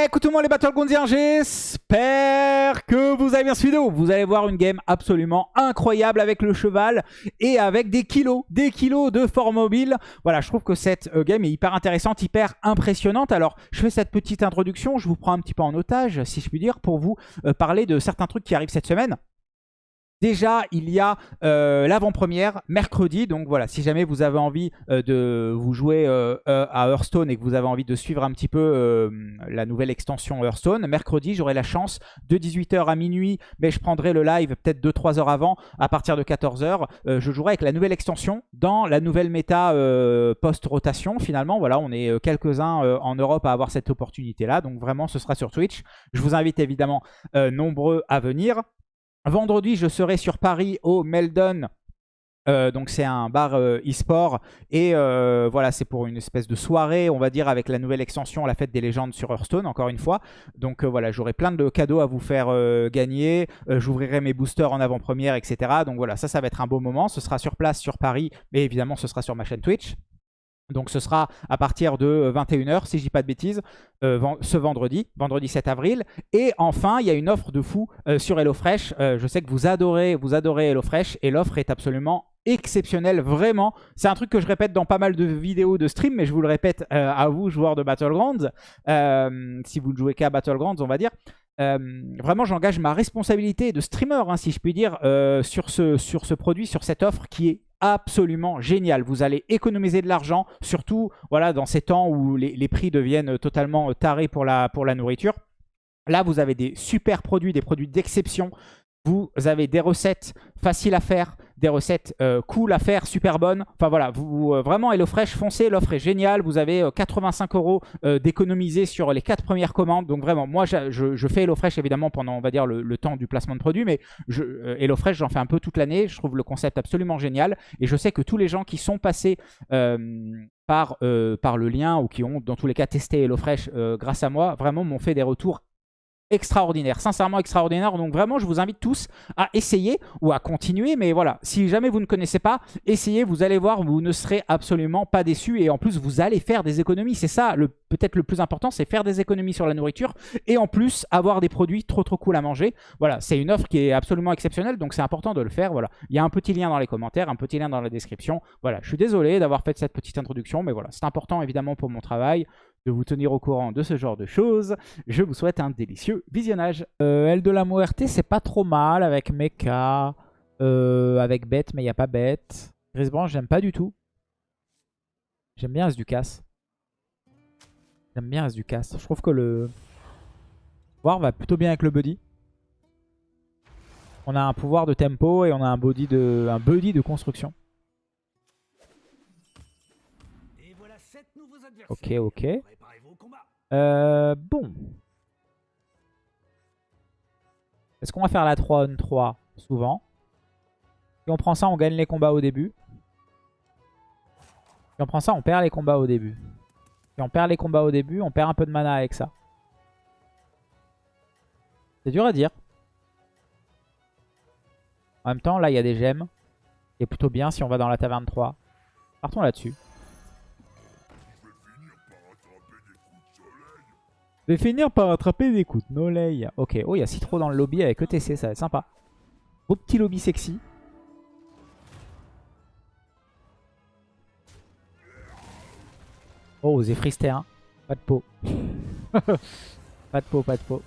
Eh, écoute moi les Battlegroundiens, j'espère que vous avez bien suivi. Vous allez voir une game absolument incroyable avec le cheval et avec des kilos, des kilos de fort mobile. Voilà, je trouve que cette euh, game est hyper intéressante, hyper impressionnante. Alors, je fais cette petite introduction, je vous prends un petit peu en otage, si je puis dire, pour vous euh, parler de certains trucs qui arrivent cette semaine. Déjà, il y a euh, l'avant-première mercredi. Donc voilà, si jamais vous avez envie euh, de vous jouer euh, à Hearthstone et que vous avez envie de suivre un petit peu la nouvelle extension Hearthstone, mercredi, j'aurai la chance de 18h à minuit, mais je prendrai le live peut-être 2-3 heures avant, à partir de 14h. je jouerai avec la nouvelle extension dans la nouvelle méta post-rotation. Finalement, voilà, on est quelques-uns en Europe à avoir cette opportunité-là. Donc vraiment, ce sera sur Twitch. Je vous invite évidemment nombreux à venir. Vendredi, je serai sur Paris au Meldon. Euh, donc c'est un bar euh, e-sport. Et euh, voilà c'est pour une espèce de soirée on va dire avec la nouvelle extension la fête des légendes sur Hearthstone encore une fois. Donc voilà j'aurai plein de cadeaux à vous faire gagner. J'ouvrirai mes boosters en avant-première etc donc voilà ça ça va être un beau moment. Ce sera sur place sur Paris mais évidemment ce sera sur ma chaîne Twitch donc ce sera à partir de 21h, euh, si je dis pas de bêtises, euh, ce vendredi, vendredi 7 avril. Et enfin, il y a une offre de fou euh, sur HelloFresh. je sais que vous adorez, vous adorez HelloFresh et l'offre est absolument exceptionnelle, vraiment. C'est un truc que je répète dans pas mal de vidéos de stream, mais je vous le répète à vous, joueurs de Battlegrounds, si vous ne jouez qu'à Battlegrounds, on va dire. Vraiment, j'engage ma responsabilité de streamer, hein, si je puis dire, sur, ce, sur ce produit, sur cette offre qui est absolument génial. Vous allez économiser de l'argent, surtout voilà, dans ces temps où les, prix deviennent totalement tarés pour la, pour la nourriture. Là, vous avez des super produits, des produits d'exception. Vous avez des recettes faciles à faire, des recettes euh, cool à faire, super bonnes. Enfin voilà, vous, euh, vraiment HelloFresh, foncez, l'offre est géniale. Vous avez 85 euh, euros d'économiser sur les 4 premières commandes. Donc vraiment, moi je, fais HelloFresh évidemment pendant on va dire le, temps du placement de produits, mais HelloFresh j'en fais un peu toute l'année. Je trouve le concept absolument génial. Et je sais que tous les gens qui sont passés par, par le lien ou qui ont dans tous les cas testé HelloFresh grâce à moi, vraiment m'ont fait des retours extraordinaire, sincèrement extraordinaire. Donc vraiment, je vous invite tous à essayer ou à continuer. Mais voilà, si jamais vous ne connaissez pas, essayez, vous allez voir, vous ne serez absolument pas déçus. Et en plus, vous allez faire des économies. C'est ça, peut-être le plus important, c'est faire des économies sur la nourriture. Et en plus, avoir des produits trop trop cool à manger. Voilà, c'est une offre qui est absolument exceptionnelle. Donc c'est important de le faire. Voilà, il y a un petit lien dans les commentaires, un petit lien dans la description. Voilà, je suis désolé d'avoir fait cette petite introduction. Mais voilà, c'est important évidemment pour mon travail de vous tenir au courant de ce genre de choses. Je vous souhaite un délicieux visionnage. Euh, L de la Muerte, c'est pas trop mal avec Mecha, euh, avec Bête, mais il n'y a pas Bête. Grisbranche, j'aime pas du tout. J'aime bien As-du-Casse. J'aime bien As-du-Casse. Je trouve que le pouvoir va plutôt bien avec le Buddy. On a un pouvoir de tempo et on a un body de, un buddy de construction. Ok, ok. Euh, bon. Est-ce qu'on va faire la 3 on 3 souvent? Si on prend ça, on gagne les combats au début. Si on prend ça, on perd les combats au début. Si on perd les combats au début, on perd un peu de mana avec ça. C'est dur à dire. En même temps, là, il y a des gemmes. Et plutôt bien si on va dans la taverne 3. Partons là-dessus. Je vais finir par attraper des coups de soleil. Ok, oh, il y a Citro dans le lobby avec ETC, ça va être sympa. Beau petit lobby sexy. Oh, Zephrysté, hein. Pas de peau. pas de peau, pas de peau.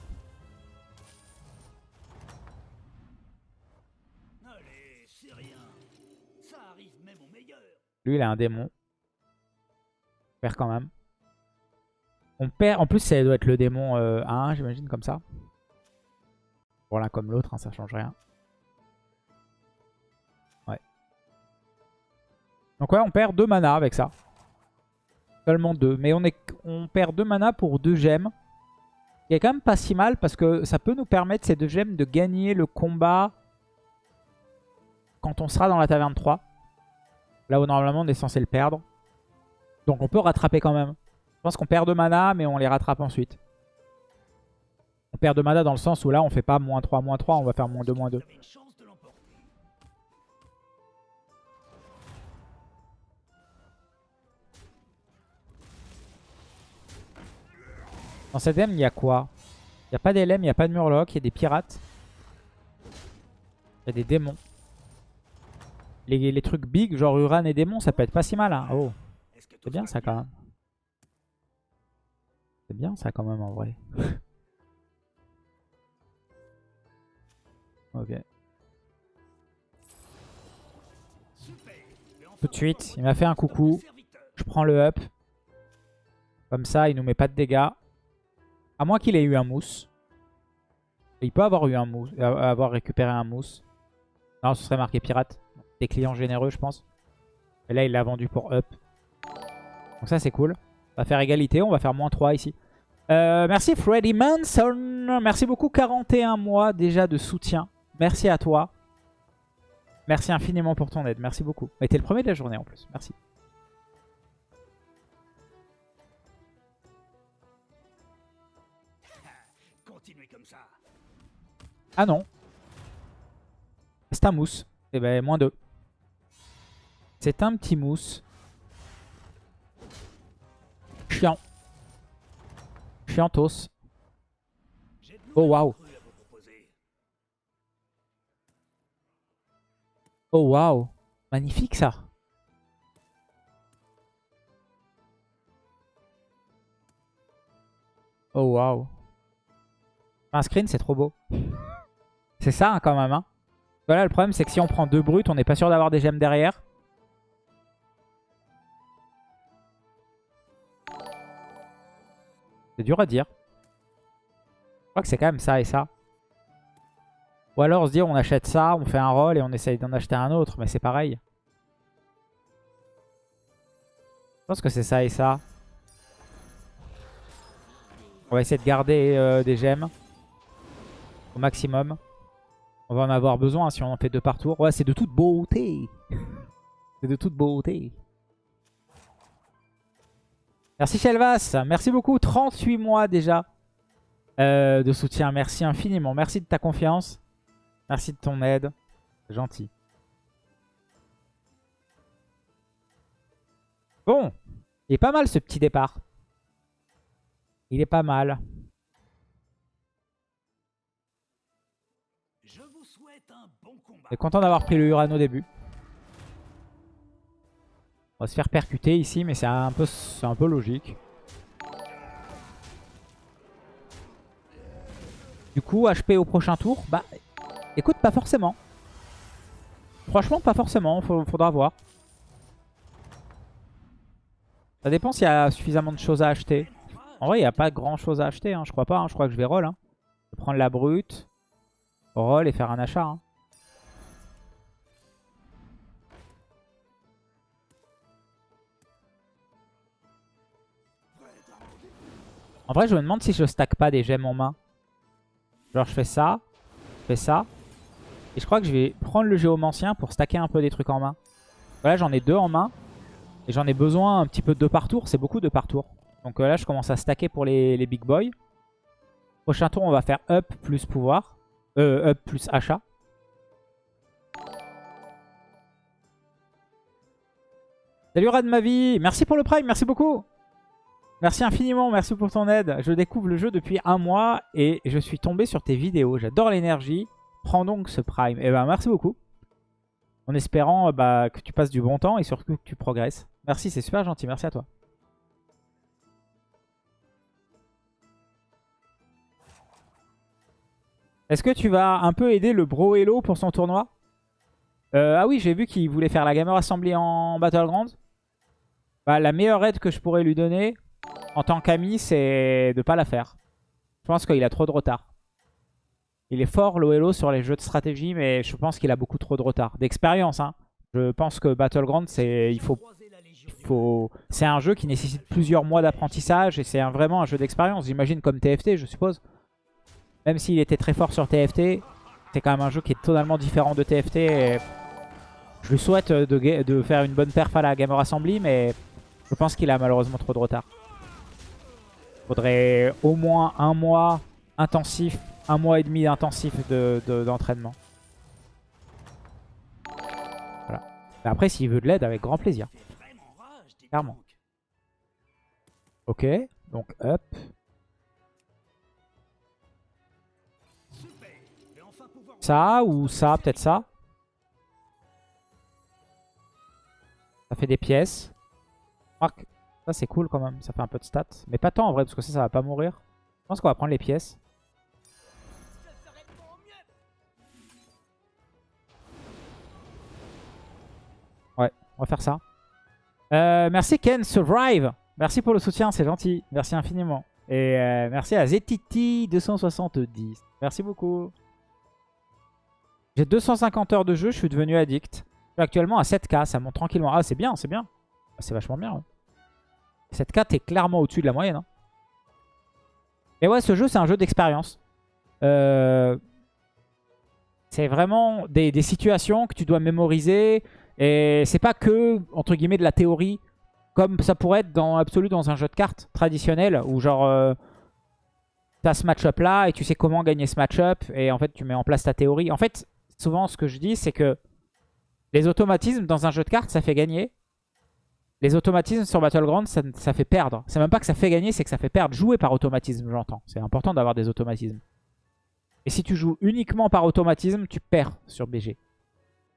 Lui, il a un démon. Perd quand même. On perd. En plus, ça doit être le démon euh, à 1, j'imagine, comme ça. Bon, l'un comme l'autre, hein, ça change rien. Ouais. Donc ouais, on perd 2 mana avec ça. Seulement 2. Mais on perd 2 mana pour 2 gemmes. Il est quand même pas si mal parce que ça peut nous permettre, ces 2 gemmes, de gagner le combat quand on sera dans la taverne 3. Là où normalement on est censé le perdre. Donc on peut rattraper quand même. Je pense qu'on perd de mana, mais on les rattrape ensuite. On perd de mana dans le sens où là, on fait pas moins 3, moins 3, on va faire moins 2, moins 2. Dans cette game, il y a quoi? Il n'y a pas d'LM, il n'y a pas de Murloc, il y a des pirates. Il y a des démons. Les, les trucs big, genre Uran et démons, ça peut être pas si mal. Hein. Oh, c'est bien ça quand même. Bien ça quand même en vrai. ok. Tout de suite, il m'a fait un coucou. Je prends le up. Comme ça, il nous met pas de dégâts. À moins qu'il ait eu un mousse. il peut avoir eu un mousse, euh, avoir récupéré un mousse. Non, ce serait marqué pirate. Des clients généreux, je pense. Et là, il l'a vendu pour up. Donc ça, c'est cool. On va faire égalité. On va faire moins 3 ici. Euh, merci Freddy Manson. Merci beaucoup. 41 mois déjà de soutien. Merci à toi. Merci infiniment pour ton aide. Merci beaucoup. Tu été le premier de la journée en plus. Merci. Ah non. C'est un mousse. Et eh ben moins 2. C'est un petit mousse. Chiant. Chiantos. Oh waouh. Oh waouh. Magnifique ça. Oh waouh. Un screen, c'est trop beau. c'est ça hein, quand même. Hein. Voilà, le problème, c'est que si on prend deux brutes, on n'est pas sûr d'avoir des gemmes derrière. C'est dur à dire. Je crois que c'est quand même ça et ça. Ou alors se dit on achète ça, on fait un roll et on essaye d'en acheter un autre, mais c'est pareil. Je pense que c'est ça et ça. On va essayer de garder euh, des gemmes au maximum. On va en avoir besoin si on en fait deux par tour. Ouais, c'est de toute beauté. c'est de toute beauté. Merci Shelvas. Merci beaucoup. 38 mois déjà euh, de soutien. Merci infiniment. Merci de ta confiance. Merci de ton aide. Gentil. Bon. Il est pas mal ce petit départ. Il est pas mal. Je vous souhaite un bon combat. Je content d'avoir pris le Urano au début. On va se faire percuter ici, mais c'est un, peu, un peu logique. Du coup, HP au prochain tour, bah Écoute, pas forcément. Franchement, pas forcément. faudra voir. Ça dépend s'il y a suffisamment de choses à acheter. En vrai, il n'y a pas grand chose à acheter. Hein. Je crois pas. Hein. Je crois que je vais roll. Hein. Je vais prendre la brute. Roll et faire un achat. En vrai, je me demande si je stack pas des gemmes en main. Genre, je fais ça. Je fais ça. Et je crois que je vais prendre le géomancien pour stacker un peu des trucs en main. Voilà, j'en ai deux en main. Et j'en ai besoin un petit peu de deux par tour. C'est beaucoup de par tour. Donc euh, là, je commence à stacker pour les, big boys. Prochain tour, on va faire up plus pouvoir. Euh, up plus achat. Salut Rad merci pour le prime, merci beaucoup. Merci infiniment, merci pour ton aide. Je découvre le jeu depuis un mois et je suis tombé sur tes vidéos. J'adore l'énergie. Prends donc ce prime. Eh ben merci beaucoup. En espérant bah, que tu passes du bon temps et surtout que tu progresses. Merci, c'est super gentil. Merci à toi. Est-ce que tu vas un peu aider le Bro Hello pour son tournoi? Euh, Ah oui, j'ai vu qu'il voulait faire la Gamer Assembly en Battleground. Bah, la meilleure aide que je pourrais lui donner en tant qu'ami, c'est de pas la faire. Je pense qu'il a trop de retard. Il est fort, l'OLO, sur les jeux de stratégie, mais je pense qu'il a beaucoup trop de retard. D'expérience, hein. Je pense que Battleground, c'est c'est un jeu qui nécessite plusieurs mois d'apprentissage et c'est vraiment un jeu d'expérience. J'imagine comme TFT, je suppose. Même s'il était très fort sur TFT, c'est quand même un jeu qui est totalement différent de TFT. Je lui souhaite de, de, faire une bonne perf à la Gamer Assembly, mais je pense qu'il a malheureusement trop de retard faudrait au moins un mois intensif, un mois et demi intensif d'entraînement. De, voilà. Après, s'il veut de l'aide, avec grand plaisir. Clairement. Ok, donc up. Ça ou ça, peut-être ça. Ça fait des pièces. Marc, ça c'est cool quand même, ça fait un peu de stats. Mais pas tant en vrai, parce que ça, ça va pas mourir. Je pense qu'on va prendre les pièces. Ouais, on va faire ça. Euh, merci Ken Survive. Merci pour le soutien, c'est gentil. Merci infiniment. Et euh, merci à Zetiti270. Merci beaucoup. J'ai 250 heures de jeu, je suis devenu addict. Je suis actuellement à 7k, ça monte tranquillement. Ah, c'est bien, c'est bien. Ah, c'est vachement bien. 7k, t'es clairement au-dessus de la moyenne. Hein. Et ouais, ce jeu, c'est un jeu d'expérience. Euh, c'est vraiment des, situations que tu dois mémoriser. Et c'est pas que, entre guillemets, de la théorie. Comme ça pourrait être dans absolu dans un jeu de cartes traditionnel. Où genre, euh, tu as ce match-up là et tu sais comment gagner ce match-up. Et en fait, tu mets en place ta théorie. En fait, souvent, ce que je dis, c'est que les automatismes dans un jeu de cartes, ça fait gagner. Les automatismes sur Battleground, ça, ça fait perdre. C'est même pas que ça fait gagner, c'est que ça fait perdre. Jouer par automatisme, j'entends. C'est important d'avoir des automatismes. Et si tu joues uniquement par automatisme, tu perds sur BG.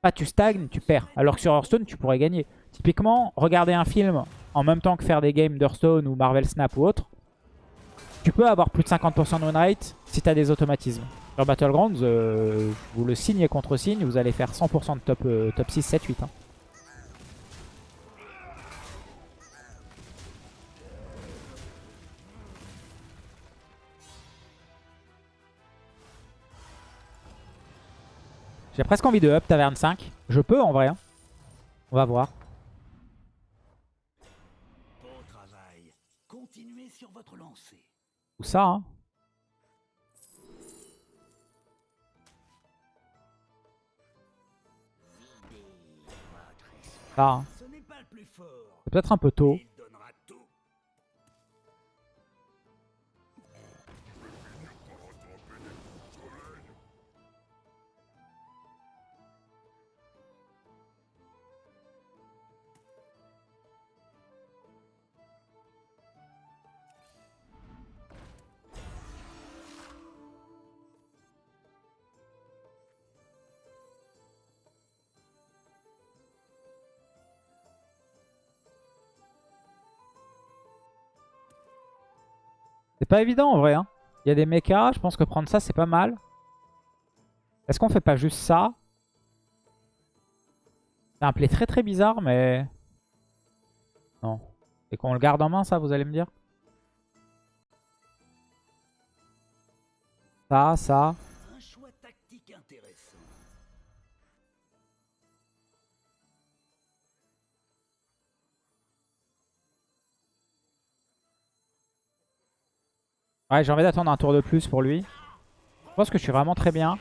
Pas tu stagnes, tu perds. Alors que sur Hearthstone, tu pourrais gagner. Typiquement, regarder un film en même temps que faire des games d'Hearthstone ou Marvel Snap ou autre, tu peux avoir plus de 50% de win rate si tu as des automatismes. Sur Battlegrounds, euh, vous le signez contre signe, vous allez faire 100% de top, euh, top 6, 7, 8. J'ai presque envie de up taverne 5. Je peux en vrai. Hein. On va voir. Ou ça, hein. Ah. C'est peut-être un peu tôt. C'est pas évident en vrai. Hein. Il y a des mechas, je pense que prendre ça c'est pas mal. Est-ce qu'on fait pas juste ça? C'est un play très très bizarre mais... Non. Et qu'on le garde en main ça vous allez me dire? Ça, ça. Ouais, j'ai envie d'attendre un tour de plus pour lui. Je pense que je suis vraiment très bien.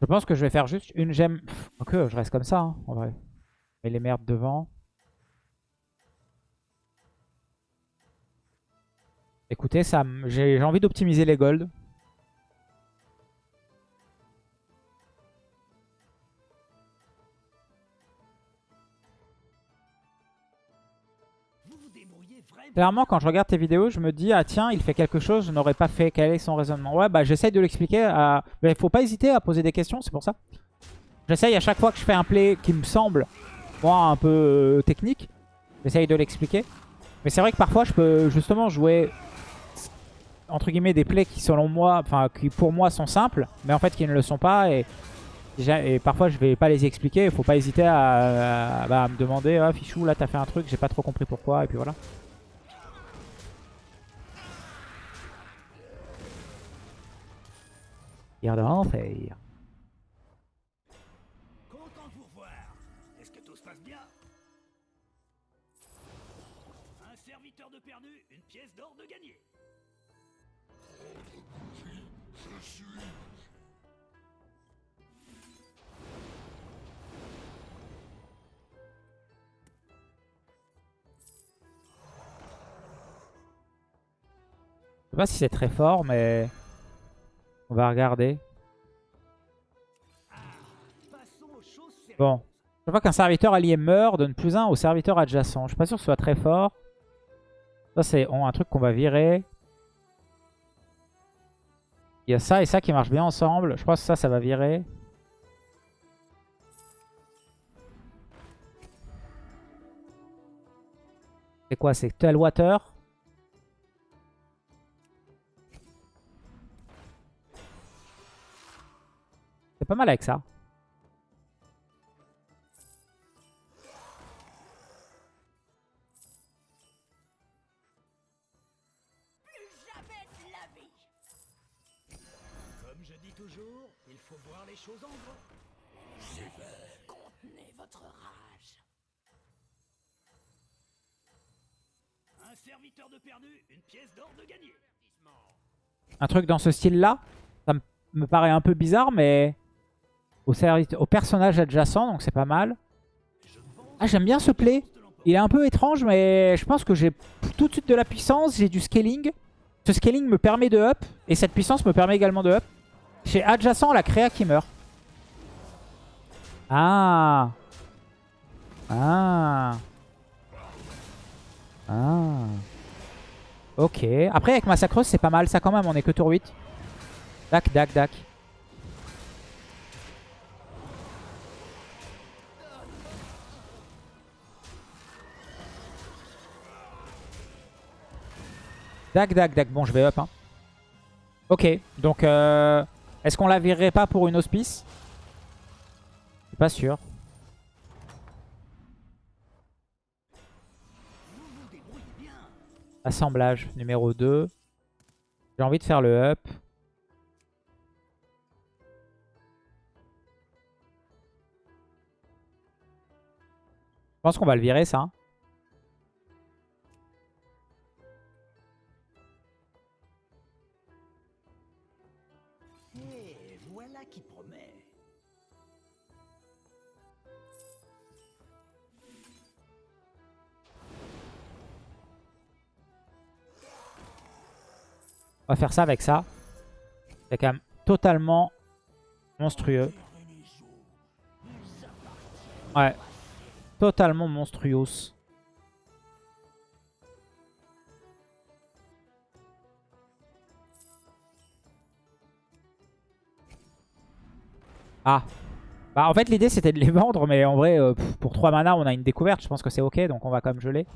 Je pense que je vais faire juste une gemme. Ok, je reste comme ça, hein, en vrai. Mais les merdes devant. Écoutez, ça, j'ai envie d'optimiser les golds. Clairement, quand je regarde tes vidéos, je me dis, ah tiens, il fait quelque chose, je n'aurais pas fait. Quel est son raisonnement? Ouais, bah j'essaye de l'expliquer. À... Mais faut pas hésiter à poser des questions, c'est pour ça. J'essaye à chaque fois que je fais un play qui me semble, moi, un peu euh, technique, j'essaye de l'expliquer. Mais c'est vrai que parfois, je peux justement jouer, entre guillemets, des plays qui, selon moi, enfin, qui pour moi sont simples, mais en fait qui ne le sont pas. Et, et parfois, je vais pas les expliquer. Il faut pas hésiter à, bah, me demander, ah, Fichou, là, t'as fait un truc, j'ai pas trop compris pourquoi, et puis voilà. Content de vous revoir. Est-ce que tout se passe bien? Un serviteur de perdu, une pièce d'or de gagné. Je suis... Je sais pas si c'est très fort, mais... On va regarder. Bon. Je vois qu'un serviteur allié meurt, donne plus 1 au serviteur adjacent. Je suis pas sûr que ce soit très fort. Ça, c'est un truc qu'on va virer. Il y a ça et ça qui marchent bien ensemble. Je pense que ça, ça va virer. C'est quoi C'est Tell C'est pas mal avec ça. Comme je dis toujours, il faut voir les choses en grand. Contenez votre rage. Un serviteur de perdu, une pièce d'or de gagné. Un truc dans ce style-là, ça me paraît un peu bizarre, mais au, personnage adjacent, donc c'est pas mal. Ah, j'aime bien ce play. Il est un peu étrange, mais je pense que j'ai tout de suite de la puissance, j'ai du scaling. Ce scaling me permet de up, et cette puissance me permet également de up. Chez adjacent, la créa qui meurt. Ah Ah Ah Ok. Après, avec Massacreuse, c'est pas mal. Ça, quand même, on est que tour 8. Dac, dac, dac. Dac, dac, dac. Bon, je vais up. Hein. Ok. Donc, euh, est-ce qu'on la virerait pas pour une hospice? Je suis pas sûr. Assemblage numéro 2. J'ai envie de faire le up. Je pense qu'on va le virer ça. On va faire ça avec ça. C'est quand même totalement monstrueux. Ouais. Totalement monstrueux. Ah. Bah en fait l'idée c'était de les vendre mais en vrai euh, pour 3 mana on a une découverte. Je pense que c'est ok donc on va quand même geler.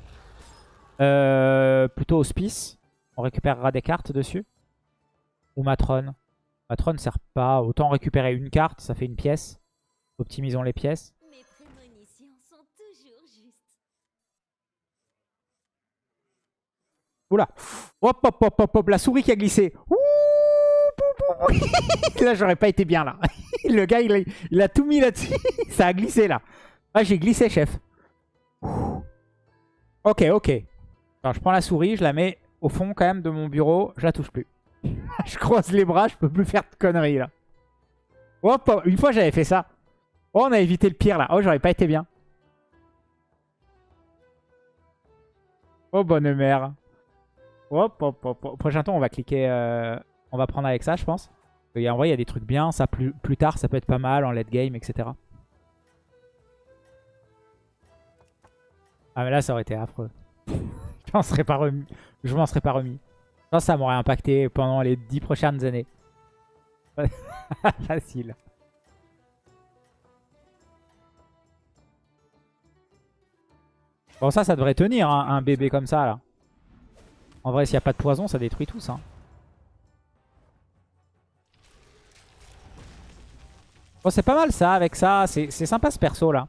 Euh, plutôt hospice. On récupérera des cartes dessus. Ou Matron. Matron ne sert pas. Autant récupérer une carte, ça fait une pièce. Optimisons les pièces. Mes prémonitions sont toujours justes. Oula Hop hop hop hop hop La souris qui a glissé Ouh. Là j'aurais pas été bien là. Le gars il a, il a tout mis là-dessus. ça a glissé là. Ah j'ai glissé chef. Ok ok. Alors je prends la souris, je la mets au fond quand même de mon bureau. Je la touche plus. je croise les bras, je peux plus faire de conneries là. Hop, hop. Une fois j'avais fait ça. Oh on a évité le pire là. Oh j'aurais pas été bien. Oh bonne mère. Hop, hop, hop, hop. Prochain tour, on va cliquer. euh, on va prendre avec ça, je pense. En vrai, il y a des trucs bien. Ça, plus, plus tard, ça peut être pas mal en late game, etc. Ah, mais là, ça aurait été affreux. je m'en serais pas remis. Je m'en serais pas remis. Ça m'aurait impacté pendant les 10 prochaines années. Facile. Bon, ça, ça devrait tenir, hein, un bébé comme ça, là. En vrai, s'il n'y a pas de poison, ça détruit tout ça. Bon, c'est pas mal ça, avec ça. C'est sympa ce perso là.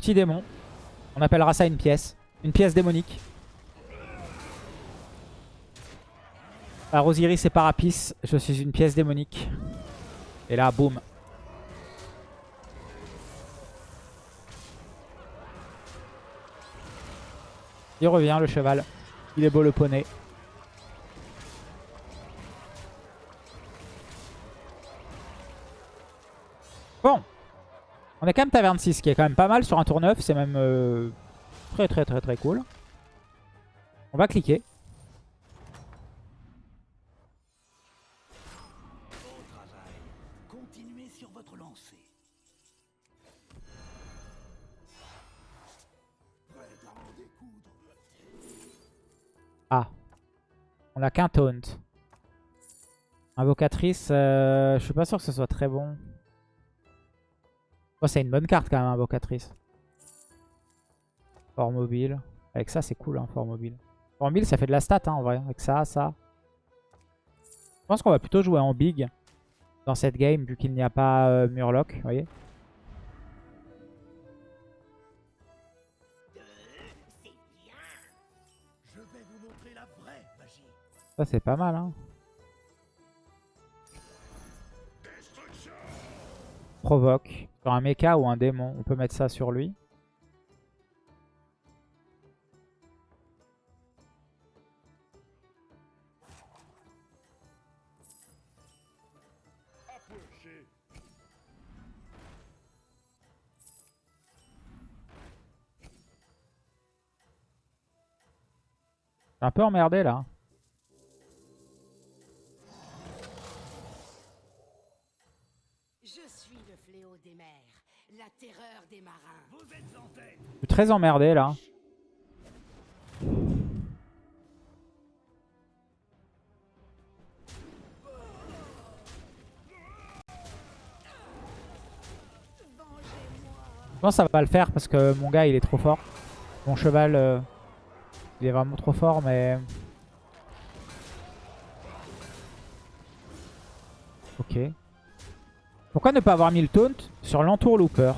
Petit démon. On appellera ça une pièce. Une pièce démonique. Alors Osiris et Parapis, je suis une pièce démonique. Et là, boum. Il revient le cheval. Il est beau le poney. Bon. On est quand même taverne 6, qui est quand même pas mal sur un tour 9. C'est même... euh, Très très très très cool. On va cliquer. Ah. On a qu'un taunt. Invocatrice, euh, je suis pas sûr que ce soit très bon. Oh, c'est une bonne carte quand même, Invocatrice. Fort mobile. Avec ça, c'est cool, hein, fort mobile. Fort mobile, ça fait de la stat, hein, en vrai. Avec ça, ça. Je pense qu'on va plutôt jouer en big dans cette game, vu qu'il n'y a pas euh, Murloc, vous voyez. Ça, c'est pas mal, hein. Provoque. Sur un mecha ou un démon, on peut mettre ça sur lui. Un peu emmerdé là. Je suis le fléau des mers, la terreur des marins. Vous êtes en tête. Je suis très emmerdé là. Je pense que ça va pas le faire parce que mon gars il est trop fort. Mon cheval euh, il est vraiment trop fort mais... Ok. Pourquoi ne pas avoir mis le taunt sur l'entourlooper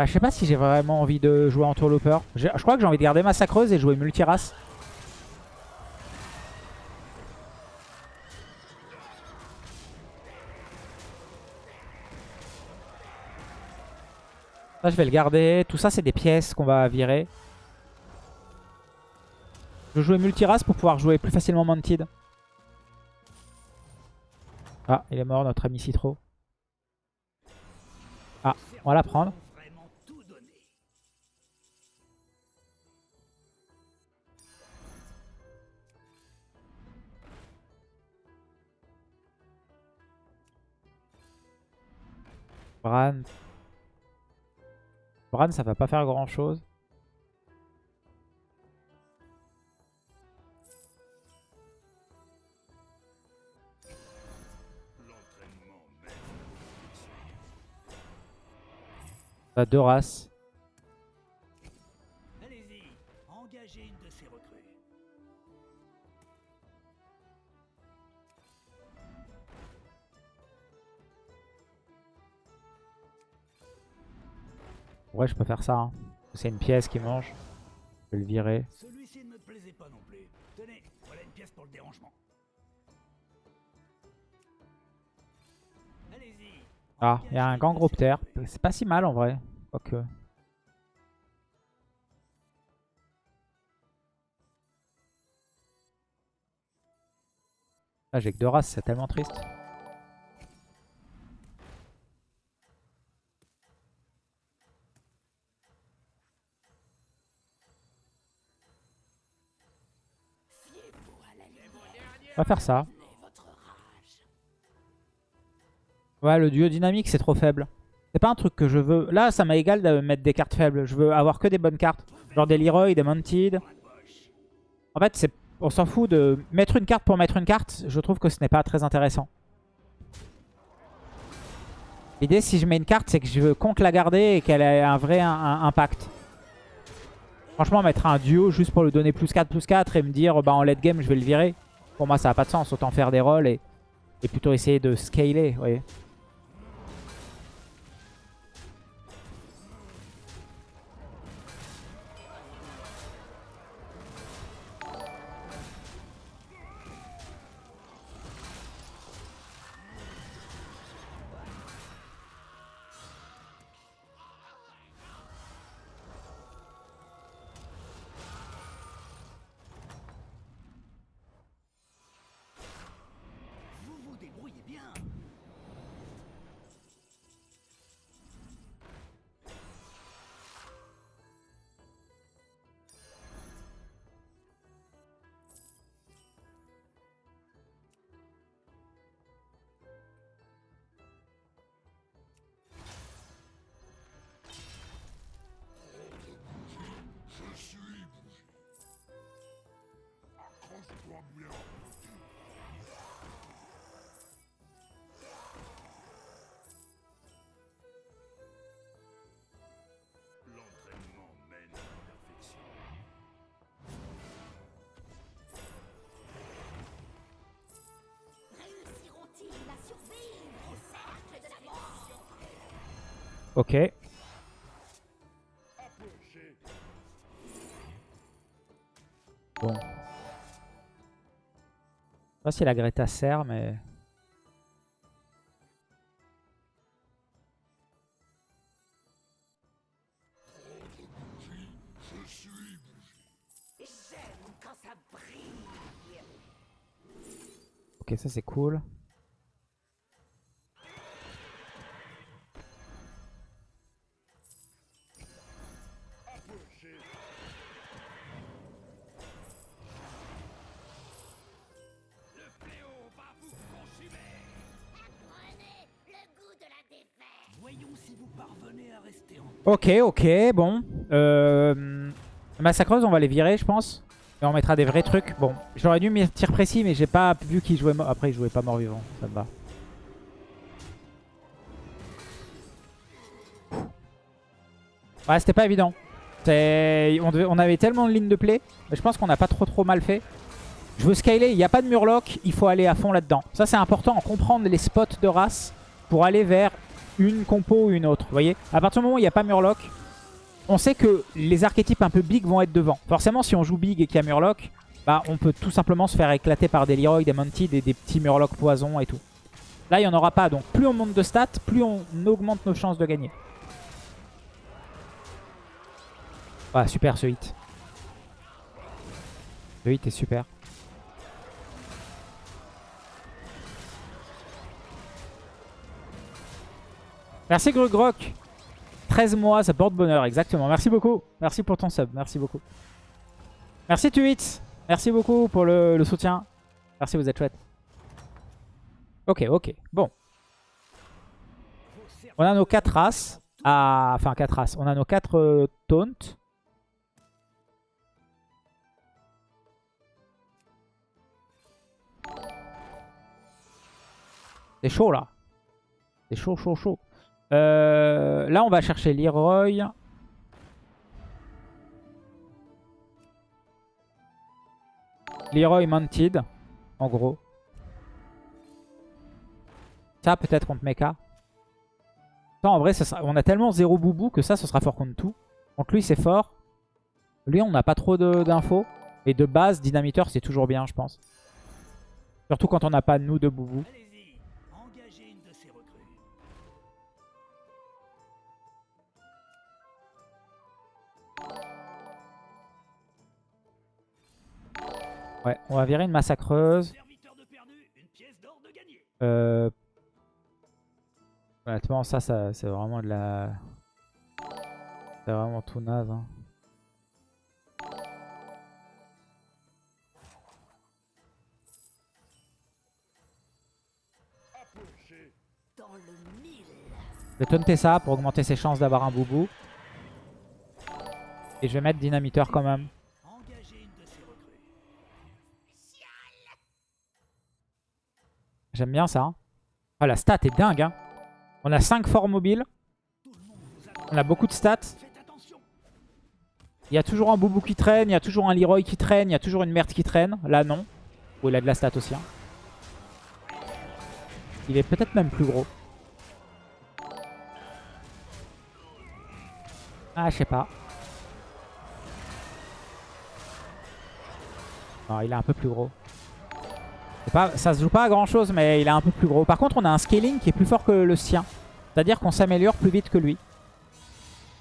bah, Je sais pas si j'ai vraiment envie de jouer entourlooper. Je je crois que j'ai envie de garder massacreuse et jouer multirace. Ça, je vais le garder. Tout ça, c'est des pièces qu'on va virer. Je vais jouer multirace pour pouvoir jouer plus facilement Mantid. Ah, il est mort, notre ami Citro. Ah, on va la prendre. Bran. Bran, ça va pas faire grand chose. Deux races. Ouais, je peux faire ça. hein. C'est une pièce qui mange. Je vais le virer. Celui-ci ne me plaisait pas non plus. Tenez, voilà une pièce pour le dérangement. Allez-y. Ah, il y a un gangroptère. C'est pas si mal en vrai. Quoique. Ah, j'ai que deux races, c'est tellement triste. Va faire ça. Ouais, le duo dynamique, c'est trop faible. C'est pas un truc que je veux. Là, ça m'a égal de mettre des cartes faibles. Je veux avoir que des bonnes cartes. Genre des Leroy, des Mounted. En fait, c'est on s'en fout de mettre une carte pour mettre une carte. Je trouve que ce n'est pas très intéressant. L'idée, si je mets une carte, c'est que je compte la garder et qu'elle ait un vrai impact. Franchement, mettre un duo juste pour lui donner plus 4, plus 4 et me dire bah en late game, je vais le virer. Pour moi, ça n'a pas de sens. Autant faire des rolls et, et plutôt essayer de scaler. Ok. Bon. Je sais pas si la Greta sert, mais... Ok, ça c'est cool. Ok, ok, bon. Euh, Massacreuse, on va les virer, je pense. Et on mettra des vrais trucs. Bon, j'aurais dû mettre tir précis, mais j'ai pas vu qu'il jouait... mort- Après, il jouait pas mort-vivant, ça me va. Ouais, c'était pas évident. On, on avait tellement de lignes de play. Je pense qu'on n'a pas trop trop mal fait. Je veux scaler, il n'y a pas de murloc, il faut aller à fond là-dedans. Ça c'est important, comprendre les spots de race pour aller vers une compo ou une autre. Vous voyez À partir du moment où il n'y a pas murloc, on sait que les archétypes un peu big vont être devant. Forcément, si on joue big et qu'il y a murloc, bah, on peut tout simplement se faire éclater par des Leroy, des Mounted et des petits murlocs poison et tout. Là, il n'y en aura pas. Donc plus on monte de stats, plus on augmente nos chances de gagner. Ah, super ce hit. Le hit est super. Merci Grugrok. 13 mois, ça porte bonheur, exactement. Merci beaucoup. Merci pour ton sub, merci beaucoup. Merci Tuit. Merci beaucoup pour le, soutien. Merci, vous êtes chouette. Ok, ok. Bon. On a nos 4 races. Ah, enfin 4 races. On a nos 4 euh, taunts. C'est chaud là. C'est chaud, chaud, chaud. Euh, là, on va chercher Leroy. Leroy Mounted, en gros. Ça, peut-être contre Mecha. Ça, en vrai, on a tellement zéro boubou que ça, ce sera fort contre tout. Contre lui, c'est fort. Lui, on n'a pas trop d'infos. Et de base, Dynamiteur, c'est toujours bien, je pense. Surtout quand on n'a pas, nous, de boubou. Ouais, on va virer une massacreuse. Euh... Honnêtement, ça, c'est vraiment de la... C'est vraiment tout naze. hein. Je vais taunter ça pour augmenter ses chances d'avoir un boubou. Et je vais mettre dynamiteur quand même. J'aime bien ça. hein. Ah, la stat est dingue. hein. On a 5 forts mobiles. On a beaucoup de stats. Il y a toujours un boubou qui traîne. Il y a toujours un Leroy qui traîne. Il y a toujours une merde qui traîne. Là, non. Oh, il a de la stat aussi. hein. Il est peut-être même plus gros. Ah, je sais pas. Non, il est un peu plus gros. Pas, ça se joue pas à grand chose, mais il est un peu plus gros. Par contre, on a un scaling qui est plus fort que le sien. C'est-à-dire qu'on s'améliore plus vite que lui.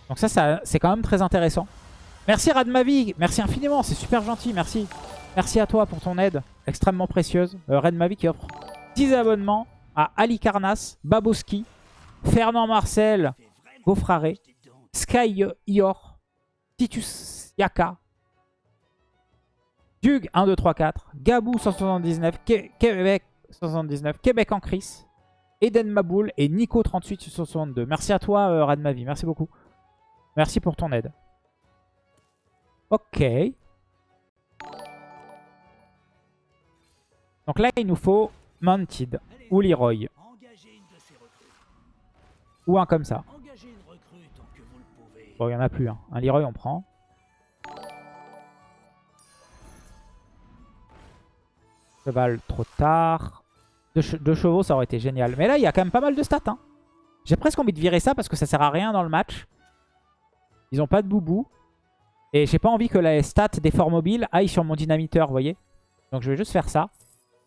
Donc ça, c'est quand même très intéressant. Merci Radmavi, merci infiniment, c'est super gentil, merci. Merci à toi pour ton aide, extrêmement précieuse. Euh, Radmavi qui offre 10 abonnements à Ali Carnas, Baboski, Fernand Marcel, dedans. Sky Ior, Titus Yaka, Dug 1, 2, 3, 4, Gabou 179, Ke- Québec 79, Québec en Chris, Eden Maboul et Nico 38 sur 62. Merci à toi euh, Radmavi, merci beaucoup. Merci pour ton aide. Ok. Donc là, il nous faut Mounted ou Leroy. Ou un comme ça. Bon, il n'y en a plus. hein. Un Leroy, on prend. Cheval, trop tard. Deux, che- deux chevaux, ça aurait été génial. Mais là, il y a quand même pas mal de stats. Hein. J'ai presque envie de virer ça parce que ça sert à rien dans le match. Ils ont pas de boubou. Et j'ai pas envie que la stat des forts mobiles aille sur mon dynamiteur, vous voyez. Donc je vais juste faire ça.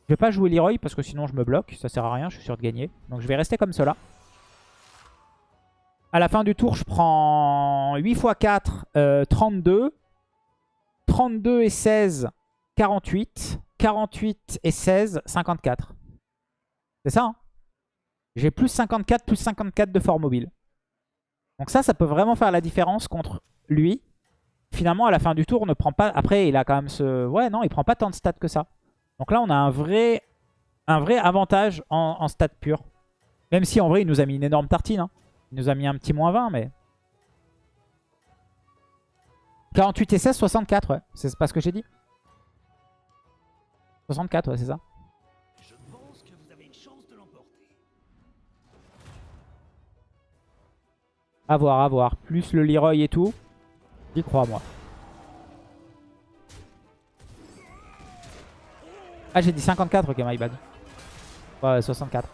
Je vais pas jouer Leroy parce que sinon je me bloque. Ça sert à rien, je suis sûr de gagner. Donc je vais rester comme cela. À la fin du tour, je prends 8 x 4, 32. 32 et 16, 48. 48 et 16, 54. C'est ça, hein? J'ai plus 54, plus 54 de fort mobile. Donc ça, ça peut vraiment faire la différence contre lui. Finalement, à la fin du tour, on ne prend pas... Après, il a quand même ce... Ouais, non, il prend pas tant de stats que ça. Donc là, on a un vrai, un vrai avantage en, stats pur. Même si, en vrai, il nous a mis une énorme tartine. Hein. Il nous a mis un petit moins 20, mais... 48 et 16, 64, ouais. C'est pas ce que j'ai dit 64, ouais, c'est ça. Je pense que vous avez une chance de l'emporter. A voir, à voir. Plus le Leroy et tout. J'y crois, moi. Ah, j'ai dit 54, ok, my bad. Ouais, 64.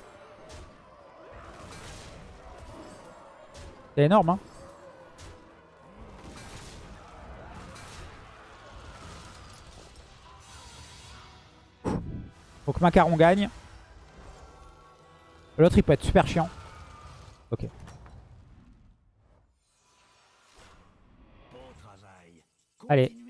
C'est énorme, hein. Que Macaron gagne. L'autre, il peut être super chiant. Ok. Allez.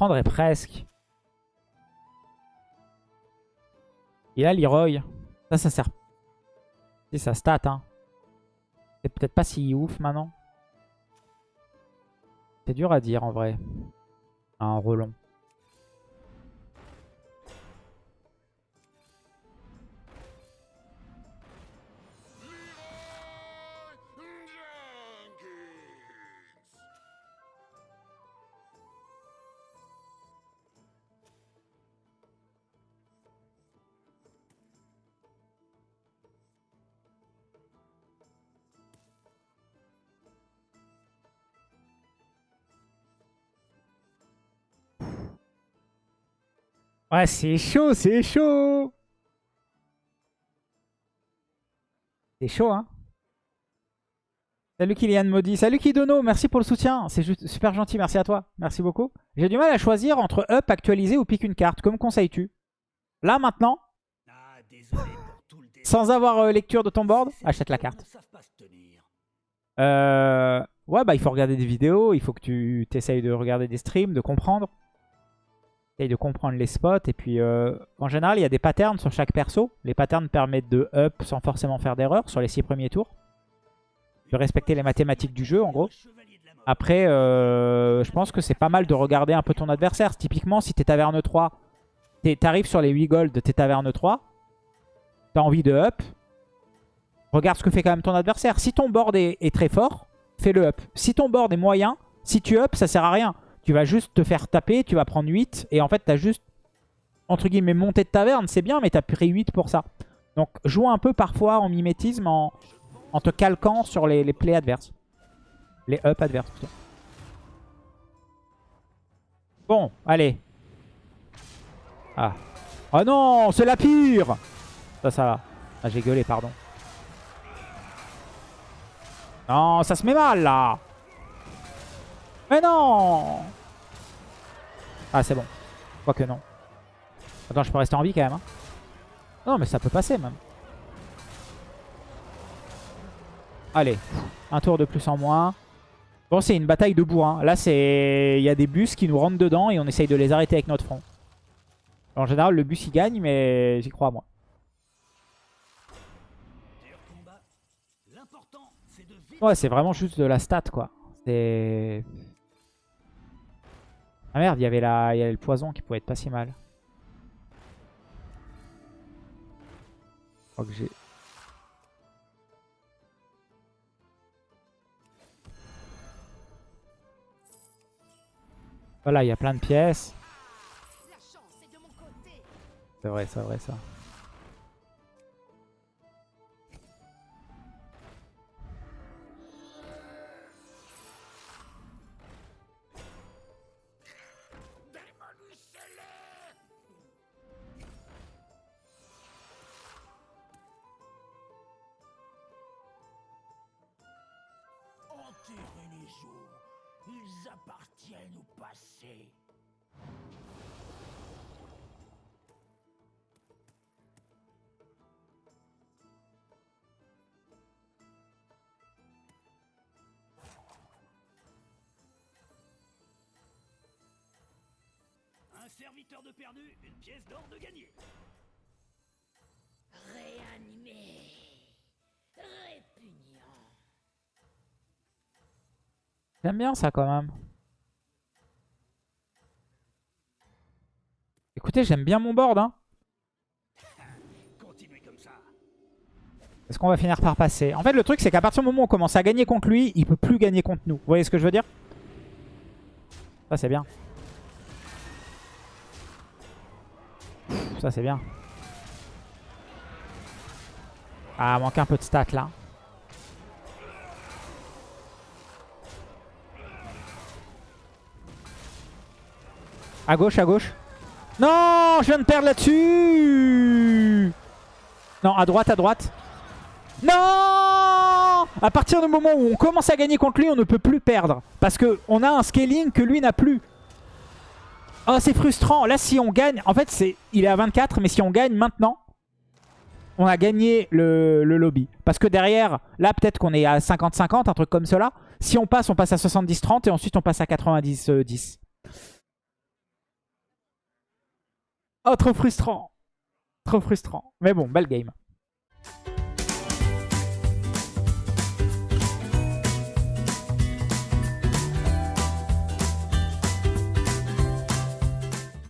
Prendrais presque. Il a Leroy. Ça, ça sert. C'est sa stat, hein. C'est peut-être pas si ouf maintenant. C'est dur à dire en vrai. Un relon. Ouais, c'est chaud, c'est chaud. C'est chaud, hein. Salut Kylian Maudit. Salut Kidono, merci pour le soutien. C'est juste super gentil, merci à toi. Merci beaucoup. J'ai du mal à choisir entre up, actualiser ou pique une carte. Comme conseilles-tu? Là, maintenant, Ah, désolé pour tout le détail. sans avoir euh, lecture de ton board, achète la carte. Euh... Ouais, bah il faut regarder des vidéos, il faut que tu t'essayes de regarder des streams, de comprendre. De comprendre les spots. Et puis, euh, en général, il y a des patterns sur chaque perso. Les patterns permettent de up sans forcément faire d'erreur sur les 6 premiers tours. De respecter les mathématiques du jeu, en gros. Après, euh, je pense que c'est pas mal de regarder un peu ton adversaire. Typiquement, si t'es taverne 3, t'arrives sur les 8 gold, t'es taverne 3, t'as envie de up, regarde ce que fait quand même ton adversaire. Si ton board est, est très fort, fais le up. Si ton board est moyen, si tu up, ça sert à rien. Tu vas juste te faire taper, tu vas prendre 8, et en fait, t'as juste, entre guillemets, monté de taverne, c'est bien, mais t'as pris 8 pour ça. Donc, joue un peu parfois en mimétisme, en, te calquant sur les, les plays adverses. Les up adverses. Bon, allez. Ah. Oh non, c'est la pire Ça, ça va. Ah, j'ai gueulé, pardon. Non, ça se met mal, là Mais non Ah, c'est bon. Quoique non. Attends, je peux rester en vie, quand même. hein. Non, mais ça peut passer, même. Allez. Un tour de plus en moins. Bon, c'est une bataille de bourrin. Là, c'est il y a des bus qui nous rentrent dedans et on essaye de les arrêter avec notre front. En général, le bus, il gagne, mais j'y crois, moi. Ouais, c'est vraiment juste de la stat, quoi. C'est... Ah merde, il y avait la... il y avait le poison qui pouvait être pas si mal. Je crois que j'ai... Voilà, il y a plein de pièces. C'est vrai, c'est vrai ça. Perdu, une pièce d'or de gagné. Réanimé. Répugnant. J'aime bien ça quand même. Écoutez, j'aime bien mon board. Hein. Est-ce qu'on va finir par passer? En fait, le truc, c'est qu'à partir du moment où on commence à gagner contre lui, il peut plus gagner contre nous. Vous voyez ce que je veux dire? Ça, c'est bien. Ça, c'est bien. Ah, manque un peu de stats, là. À gauche, à gauche. Non, je viens de perdre là-dessus Non, à droite, à droite. Non À partir du moment où on commence à gagner contre lui, on ne peut plus perdre. Parce qu'on a un scaling que lui n'a plus. Oh, c'est frustrant. Là, si on gagne... En fait, c'est il est à 24, mais si on gagne maintenant, on a gagné le, le lobby. Parce que derrière, là, peut-être qu'on est à 50-50, un truc comme cela. Si on passe, on passe à 70-30 et ensuite on passe à 90-10. Oh, trop frustrant. Trop frustrant. Mais bon, belle game.